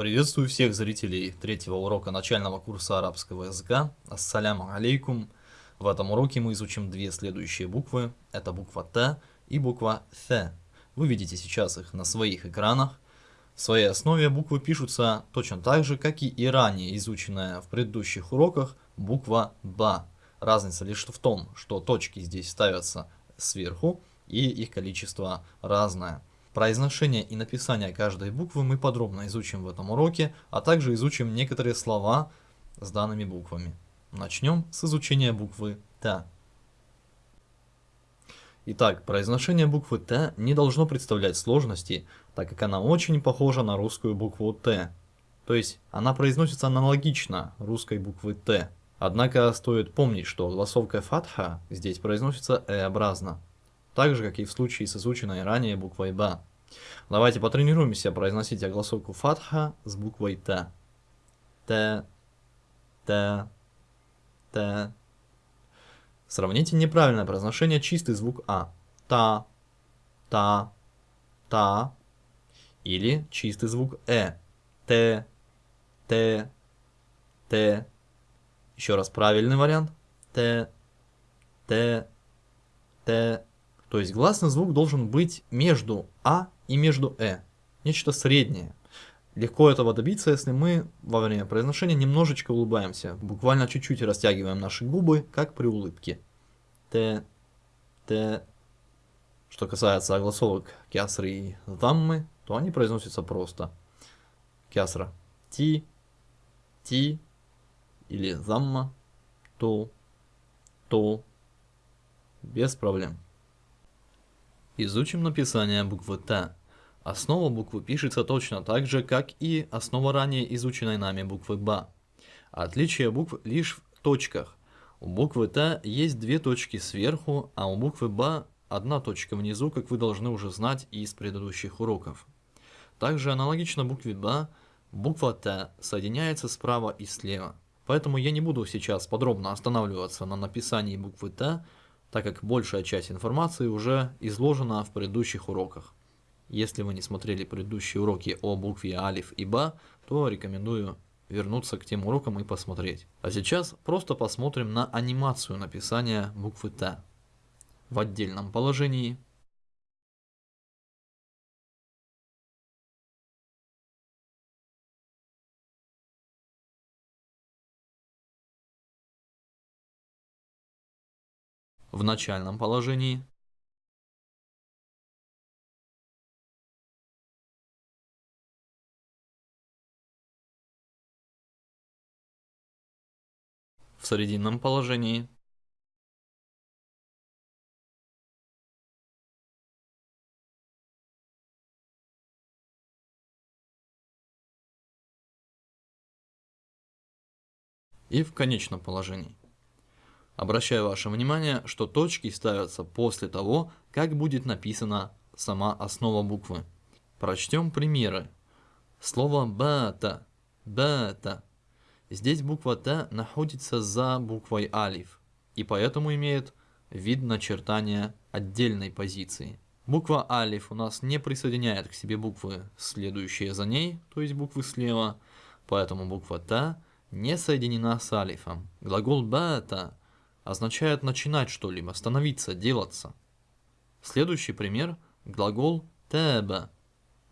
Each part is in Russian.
Приветствую всех зрителей третьего урока начального курса арабского языка. Ассаляму алейкум. В этом уроке мы изучим две следующие буквы. Это буква Т и буква Th. Вы видите сейчас их на своих экранах. В своей основе буквы пишутся точно так же, как и ранее изученная в предыдущих уроках буква Б. Разница лишь в том, что точки здесь ставятся сверху и их количество разное. Произношение и написание каждой буквы мы подробно изучим в этом уроке, а также изучим некоторые слова с данными буквами. Начнем с изучения буквы Т. Итак, произношение буквы Т не должно представлять сложности, так как она очень похожа на русскую букву Т. То есть она произносится аналогично русской буквы Т. Однако стоит помнить, что голосовка фатха здесь произносится э-образно так же, как и в случае с изученной ранее буквой Б. Давайте потренируемся произносить огласовку фатха с буквой Т. Т, Т, Т. Сравните неправильное произношение чистый звук А. Та, та, та. Или чистый звук Э. Т, Т, Т. Еще раз правильный вариант. Т, Т, Т. То есть гласный звук должен быть между А и между Э. Нечто среднее. Легко этого добиться, если мы во время произношения немножечко улыбаемся. Буквально чуть-чуть растягиваем наши губы, как при улыбке. Т, Т. Что касается огласовок кясры и даммы, то они произносятся просто. Кясра ти, ти или замма, то, то. Без проблем. Изучим написание буквы Т. Основа буквы пишется точно так же, как и основа ранее изученной нами буквы Б. Отличие букв лишь в точках. У буквы Т есть две точки сверху, а у буквы Б одна точка внизу, как вы должны уже знать из предыдущих уроков. Также аналогично букве Б, буква Т соединяется справа и слева. Поэтому я не буду сейчас подробно останавливаться на написании буквы Т, так как большая часть информации уже изложена в предыдущих уроках. Если вы не смотрели предыдущие уроки о букве Алиф и Ба, то рекомендую вернуться к тем урокам и посмотреть. А сейчас просто посмотрим на анимацию написания буквы Т. В отдельном положении в начальном положении. В срединном положении. И в конечном положении. Обращаю ваше внимание, что точки ставятся после того, как будет написана сама основа буквы. Прочтем примеры. Слово «бата», «бата». Здесь буква «т» находится за буквой «алиф» и поэтому имеет вид начертания отдельной позиции. Буква «алиф» у нас не присоединяет к себе буквы, следующие за ней, то есть буквы слева, поэтому буква «т» не соединена с алифом. Глагол «бата» означает начинать что-либо, становиться, делаться. Следующий пример – глагол «теба».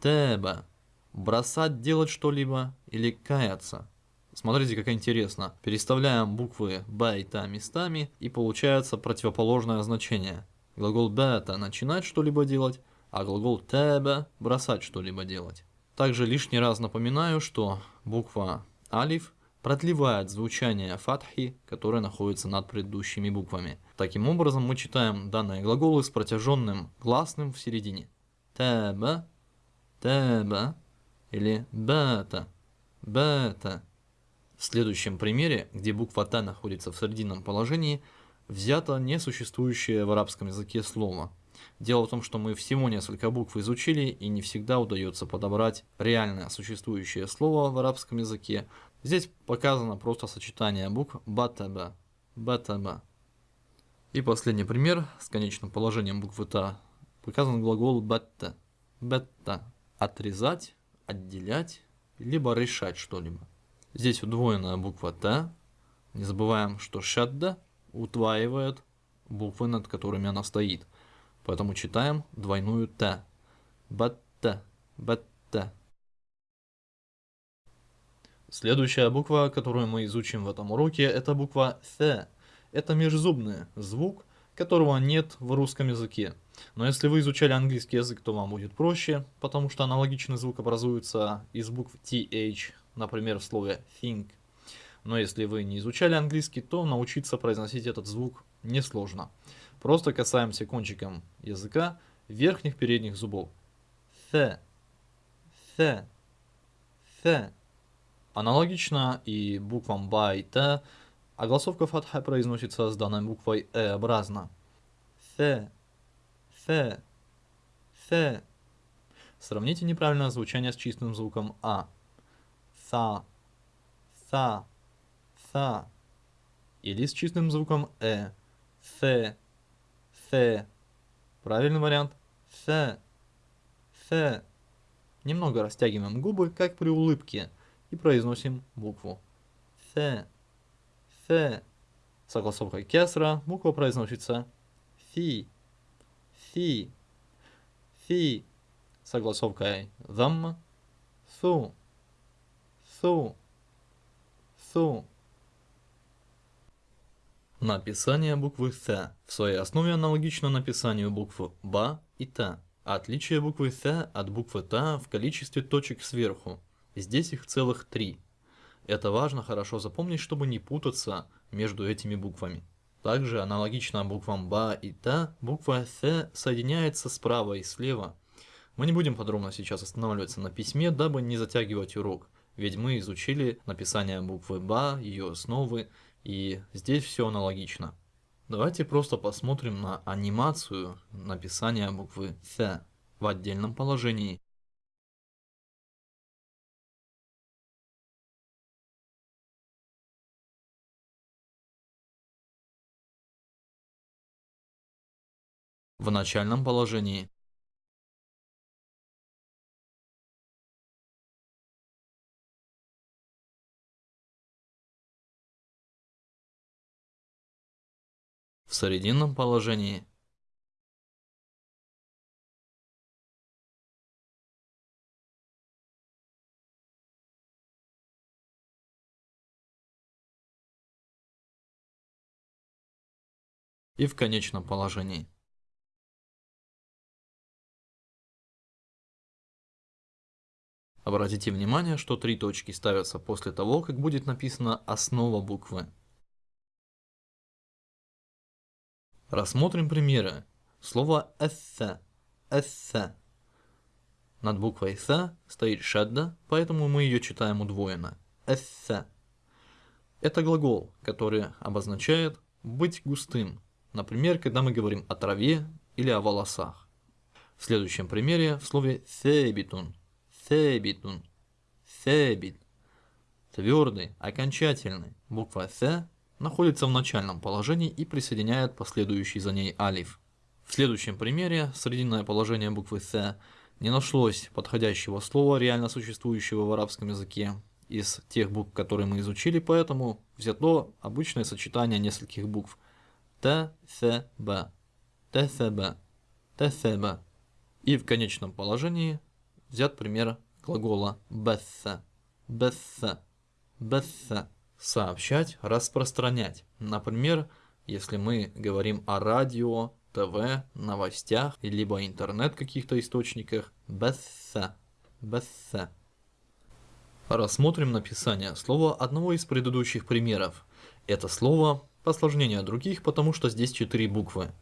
«Теба» – бросать делать что-либо или каяться. Смотрите, как интересно. Переставляем буквы «б» и «та» местами, и получается противоположное значение. Глагол «бета» – начинать что-либо делать, а глагол «теба» – бросать что-либо делать. Также лишний раз напоминаю, что буква «алиф» продлевает звучание фатхи, которое находится над предыдущими буквами. Таким образом, мы читаем данные глаголы с протяженным гласным в середине. Таба, таба или бата, бата. В следующем примере, где буква Т находится в срединном положении, взято несуществующее в арабском языке слово. Дело в том, что мы всего несколько букв изучили, и не всегда удается подобрать реальное существующее слово в арабском языке, Здесь показано просто сочетание букв батаба, батаба. И последний пример с конечным положением буквы Та. Показан глагол батта, бетта. Отрезать, отделять либо решать что-либо. Здесь удвоенная буква Т. Не забываем, что шадда утваивает буквы, над которыми она стоит. Поэтому читаем двойную Т. Батта, батта. Следующая буква, которую мы изучим в этом уроке, это буква Th. Это межзубный звук, которого нет в русском языке. Но если вы изучали английский язык, то вам будет проще, потому что аналогичный звук образуется из букв TH, например, в слове think. Но если вы не изучали английский, то научиться произносить этот звук несложно. Просто касаемся кончиком языка верхних передних зубов. Th, th, th. Аналогично и буквам ба и т, а голосовка фатха произносится с данной буквой э-образно. Th, th, th. Сравните неправильное звучание с чистым звуком а. Са, са, са. Или с чистым звуком э. Th, th. Правильный вариант. Th, th. Немного растягиваем губы, как при улыбке и произносим букву Th. Th. С огласовкой кесра буква произносится Фи. Фи. Фи. С огласовкой дам Су. Су. Су. Написание буквы Th в своей основе аналогично написанию букв Ба и Та. Отличие буквы Th от буквы Та в количестве точек сверху. Здесь их целых три. Это важно хорошо запомнить, чтобы не путаться между этими буквами. Также аналогично буквам Ба и Та, буква Th соединяется справа и слева. Мы не будем подробно сейчас останавливаться на письме, дабы не затягивать урок, ведь мы изучили написание буквы Ба, ее основы, и здесь все аналогично. Давайте просто посмотрим на анимацию написания буквы Th в отдельном положении. В начальном положении. В срединном положении. и в конечном положении. Обратите внимание, что три точки ставятся после того, как будет написана основа буквы. Рассмотрим примеры. Слово «эссе», «эссе». Над буквой «с» стоит шадда, поэтому мы ее читаем удвоенно. «Эссе». Это глагол, который обозначает «быть густым», например, когда мы говорим о траве или о волосах. В следующем примере в слове «себитун» Себитун. Себит. Твердый, окончательный. Буква С находится в начальном положении и присоединяет последующий за ней алиф. В следующем примере срединное положение буквы С не нашлось подходящего слова, реально существующего в арабском языке, из тех букв, которые мы изучили, поэтому взято обычное сочетание нескольких букв. Т, С, Б. Т, С, Б. Т, С, Б. И в конечном положении взят пример глагола «бесса», «бесса», «бесса». Сообщать, распространять. Например, если мы говорим о радио, ТВ, новостях, либо интернет каких-то источниках, «бесса», «бесса». Рассмотрим написание слова одного из предыдущих примеров. Это слово посложнее других, потому что здесь четыре буквы.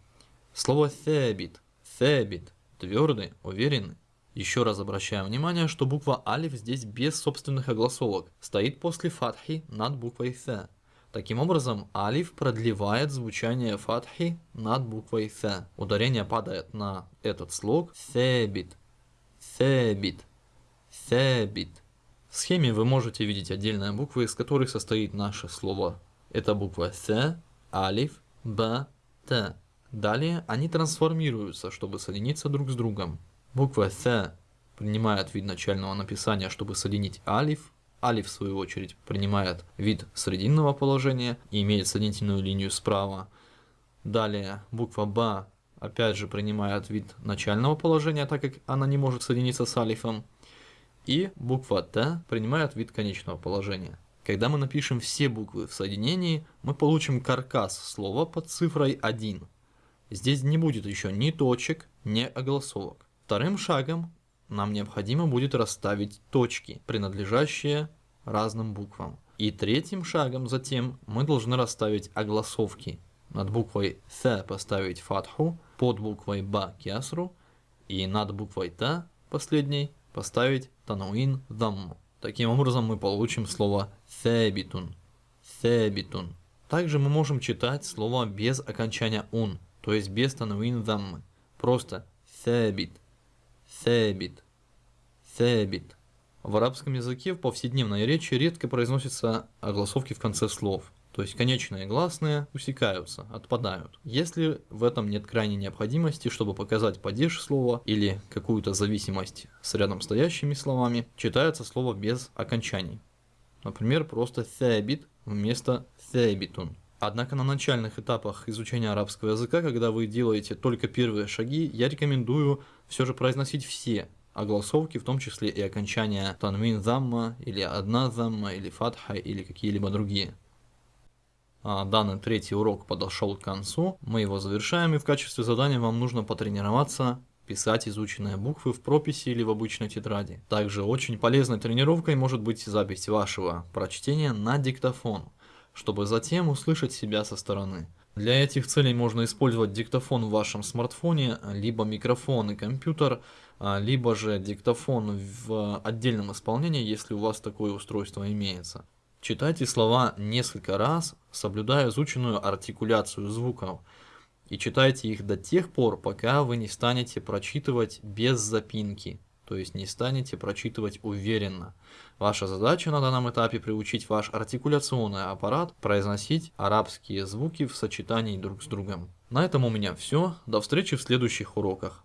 Слово «thebit», «thebit», твердый, уверенный. Еще раз обращаем внимание, что буква алиф здесь без собственных огласовок, стоит после фатхи над буквой th. Таким образом, алиф продлевает звучание фатхи над буквой th. Ударение падает на этот слог себит, себит, себит. В схеме вы можете видеть отдельные буквы, из которых состоит наше слово. Это буква С, Алиф, Б, Т. Далее они трансформируются, чтобы соединиться друг с другом. Буква С принимает вид начального написания, чтобы соединить алиф. Алиф, в свою очередь, принимает вид срединного положения и имеет соединительную линию справа. Далее буква Ба опять же принимает вид начального положения, так как она не может соединиться с алифом. И буква Т принимает вид конечного положения. Когда мы напишем все буквы в соединении, мы получим каркас слова под цифрой 1. Здесь не будет еще ни точек, ни огласовок. Вторым шагом нам необходимо будет расставить точки, принадлежащие разным буквам. И третьим шагом затем мы должны расставить огласовки. Над буквой Th поставить фатху, под буквой Ба кясру и над буквой Та последней поставить тануин дамму. Таким образом мы получим слово «thebitun». «Thebitun». Также мы можем читать слово без окончания «ун», то есть без тануин даммы. Просто «thebit», «thebit», «thebit». В арабском языке в повседневной речи редко произносятся огласовки в конце слов. То есть конечные гласные усекаются, отпадают. Если в этом нет крайней необходимости, чтобы показать падеж слова или какую-то зависимость с рядом стоящими словами, читается слово без окончаний. Например, просто «thebit» вместо «thebitun». Однако на начальных этапах изучения арабского языка, когда вы делаете только первые шаги, я рекомендую все же произносить все огласовки, в том числе и окончания танвин замма, или одна замма, или фатха, или какие-либо другие. А, данный третий урок подошел к концу, мы его завершаем, и в качестве задания вам нужно потренироваться писать изученные буквы в прописи или в обычной тетради. Также очень полезной тренировкой может быть запись вашего прочтения на диктофон, чтобы затем услышать себя со стороны. Для этих целей можно использовать диктофон в вашем смартфоне, либо микрофон и компьютер, а, либо же диктофон в отдельном исполнении, если у вас такое устройство имеется. Читайте слова несколько раз, соблюдая изученную артикуляцию звуков, и читайте их до тех пор, пока вы не станете прочитывать без запинки, то есть не станете прочитывать уверенно. Ваша задача на данном этапе приучить ваш артикуляционный аппарат произносить арабские звуки в сочетании друг с другом. На этом у меня все, до встречи в следующих уроках.